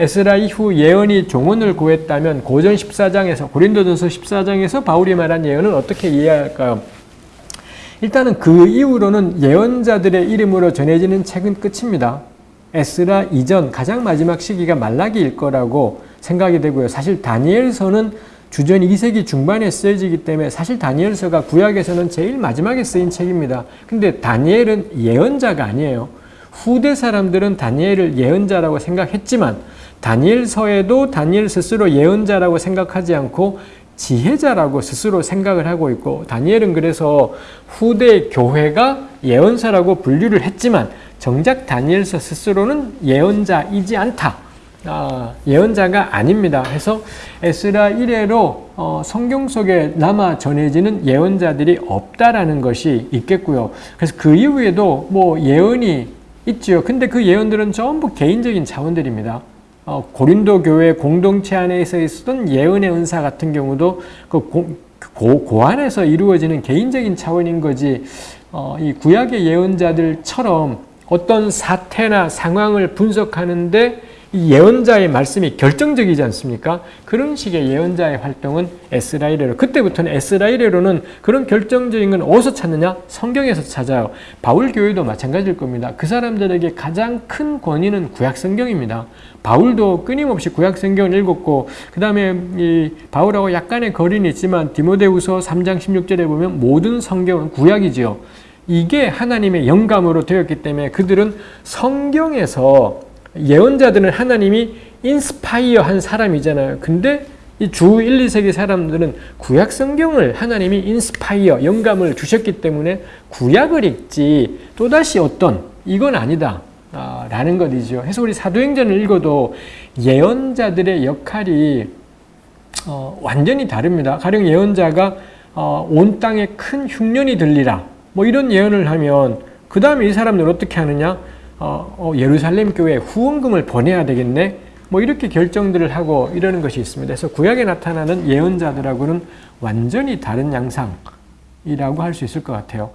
에스라 이후 예언이 종언을 구했다면 고전 14장에서 고린도전서 14장에서 바울이 말한 예언은 어떻게 이해할까요? 일단은 그 이후로는 예언자들의 이름으로 전해지는 책은 끝입니다. 에스라 이전 가장 마지막 시기가 말라기일 거라고 생각이 되고요. 사실 다니엘서는 주전 2세기 중반에 쓰여지기 때문에 사실 다니엘서가 구약에서는 제일 마지막에 쓰인 책입니다. 근데 다니엘은 예언자가 아니에요. 후대 사람들은 다니엘을 예언자라고 생각했지만 다니엘서에도 다니엘 스스로 예언자라고 생각하지 않고 지혜자라고 스스로 생각을 하고 있고 다니엘은 그래서 후대 교회가 예언사라고 분류를 했지만 정작 다니엘서 스스로는 예언자이지 않다. 아, 예언자가 아닙니다. 해서 에스라 이래로 어, 성경 속에 남아 전해지는 예언자들이 없다라는 것이 있겠고요. 그래서 그 이후에도 뭐 예언이 있지요. 근데 그 예언들은 전부 개인적인 차원들입니다. 어, 고린도 교회 공동체 안에서 있었던 예언의 은사 같은 경우도 그 고, 고, 고안에서 이루어지는 개인적인 차원인 거지 어, 이 구약의 예언자들처럼 어떤 사태나 상황을 분석하는데 이 예언자의 말씀이 결정적이지 않습니까? 그런 식의 예언자의 활동은 에스라이레로 그때부터는 에스라이레로는 그런 결정적인 건 어디서 찾느냐? 성경에서 찾아요. 바울 교회도 마찬가지일 겁니다. 그 사람들에게 가장 큰 권위는 구약 성경입니다. 바울도 끊임없이 구약 성경을 읽었고 그 다음에 이 바울하고 약간의 거리는 있지만 디모데후서 3장 16절에 보면 모든 성경은 구약이지요. 이게 하나님의 영감으로 되었기 때문에 그들은 성경에서 예언자들은 하나님이 inspire 한 사람이잖아요. 근데 이 주 1, 2세기 사람들은 구약 성경을 하나님이 inspire, 영감을 주셨기 때문에 구약을 읽지 또다시 어떤 이건 아니다. 아, 라는 것이죠. 해서 우리 사도행전을 읽어도 예언자들의 역할이 어, 완전히 다릅니다. 가령 예언자가 어, 온 땅에 큰 흉년이 들리라. 뭐 이런 예언을 하면 그 다음에 이 사람들 어떻게 하느냐? 어, 어, 예루살렘 교회 후원금을 보내야 되겠네. 뭐 이렇게 결정들을 하고 이러는 것이 있습니다. 그래서 구약에 나타나는 예언자들하고는 완전히 다른 양상이라고 할 수 있을 것 같아요.